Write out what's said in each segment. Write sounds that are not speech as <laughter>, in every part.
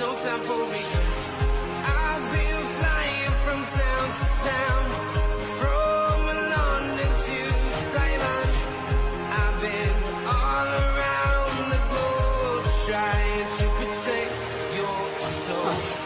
no time for reasons. I've been flying from town to town, from London to Taiwan. I've been all around the globe trying to protect your soul.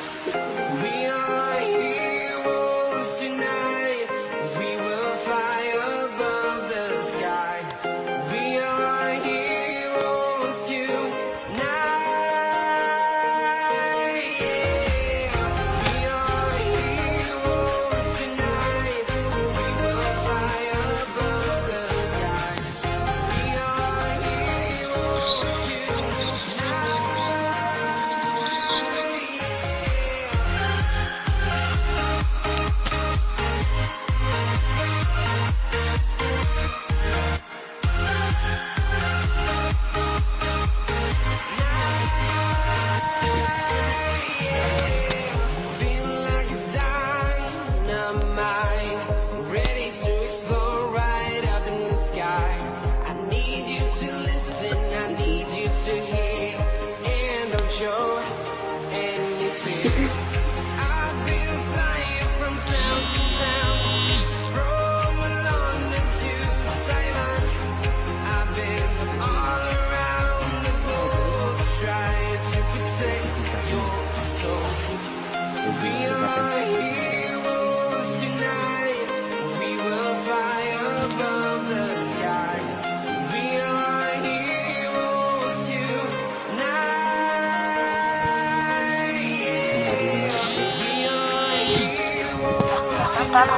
tetap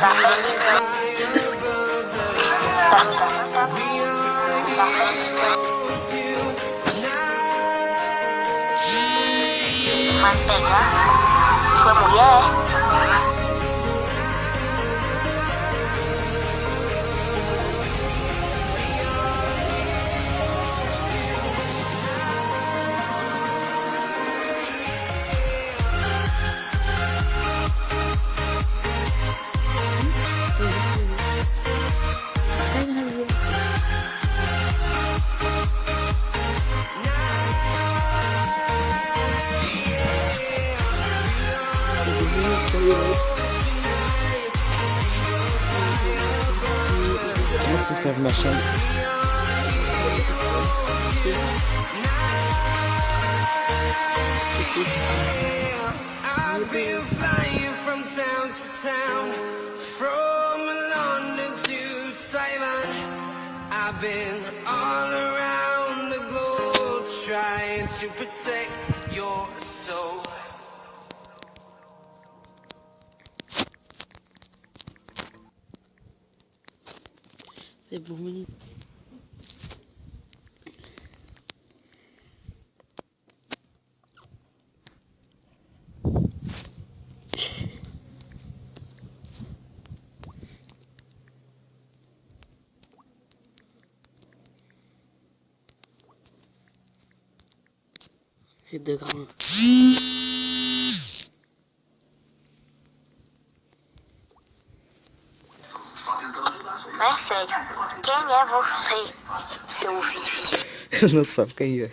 tangan tangan mantega ya. Se? I've been flying from town to town, from London to Taiwan. I've been all around the globe trying to protect C'est bon. C'est de grand. É sério. Quem é você, seu Vivi? Ele não sabe quem é.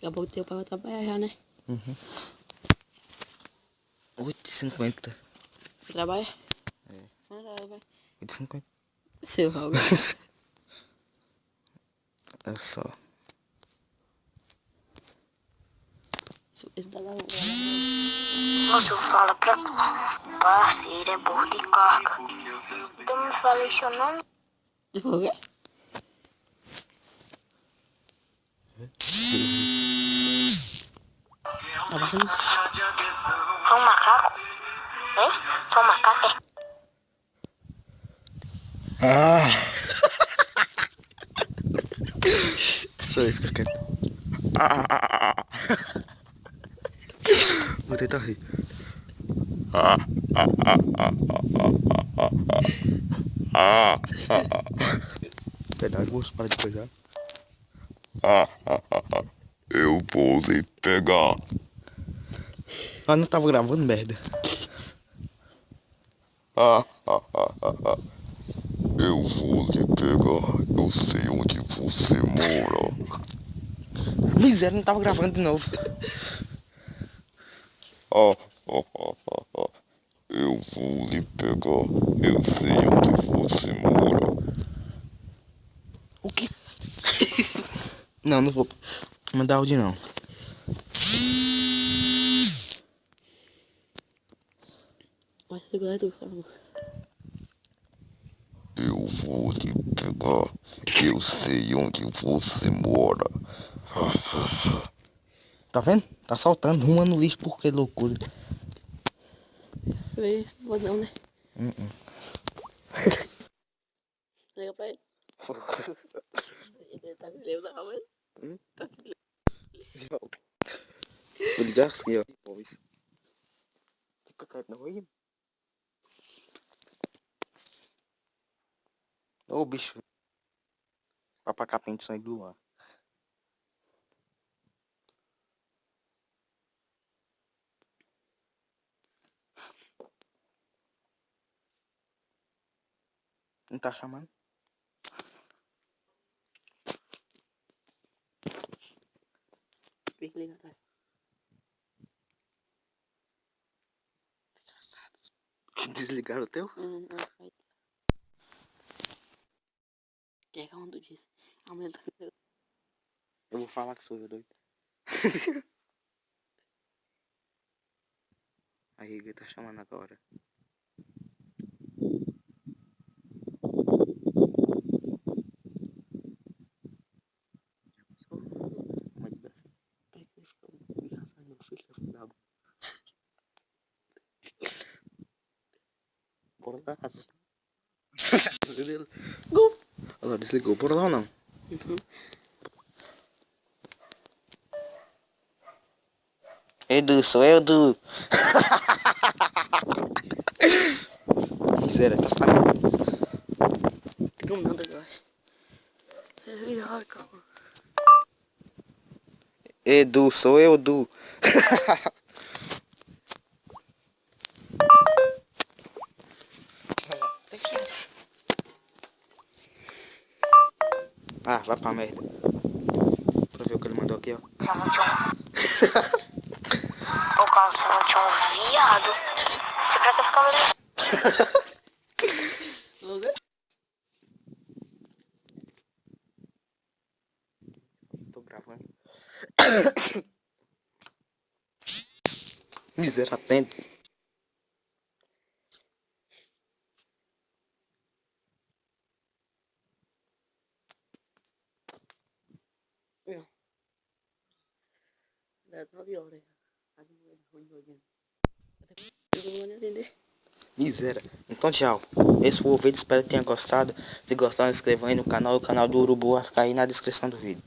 Daqui a pouco teu pai vai trabalhar já, né? 8,50. Trabalha? É. Vai lá, vai. 8,50. Seu Raul. <laughs> É só. Galera. Moço, fala pra tu. Parceiro, é burro de carga. Então me fala seu nome. Por quê? Tá passando? É um macaco? É? É um macaco? É? Ah! Espera aí, fica quieto. Ah, ah, ah, ah. Vou tentar rir. Verdade, moço, para de coisar. Eu vou pegar. Ah, não tava gravando merda. Eu vou lhe pegar. Eu sei onde você mora. Miséria, não tava gravando de novo. Eu vou lhe pegar. Eu sei onde você mora. O que? <laughs> não, não vou mandar áudio não. Por favor. Eu vou lhe pegar. Eu sei onde você mora. <laughs> Tá vendo? Tá soltando uma no lixo porque loucura. Vem, vou não, né? Uh-uh. <laughs> Liga pra ele. Ele tá me lembra, mas... Vou ligar assim, ó. Fica quieto não aí. Ô bicho. De sangue do Luan. Não tá chamando? Tem que ligar atrás. <laughs> Desligaram o teu? Hum, não, onde disse? A mulher tá me Eu vou falar que sou eu doido. <laughs> Aí ele tá chamando agora. Pega Olha lá, desligou. Bora lá ou não? Uhum. Edu, sou eu, Edu. Miséria, tá saindo. Como não, calma. Edu, sou eu, Edu. <laughs> ah, vai pra merda. Pra ver o que ele mandou aqui, ó. Ô, cara, você não tinha um viado. Você pra que ali? Lugar? <laughs> Tô gravando. <coughs> Miséria, 9 horas. A mulher ruim olhando. Eu não vou nem atender. Miséria. Então tchau. Esse foi o vídeo, espero que tenha gostado. Se gostar, se inscreva aí no canal. O canal do Urubu vai ficar aí na descrição do vídeo.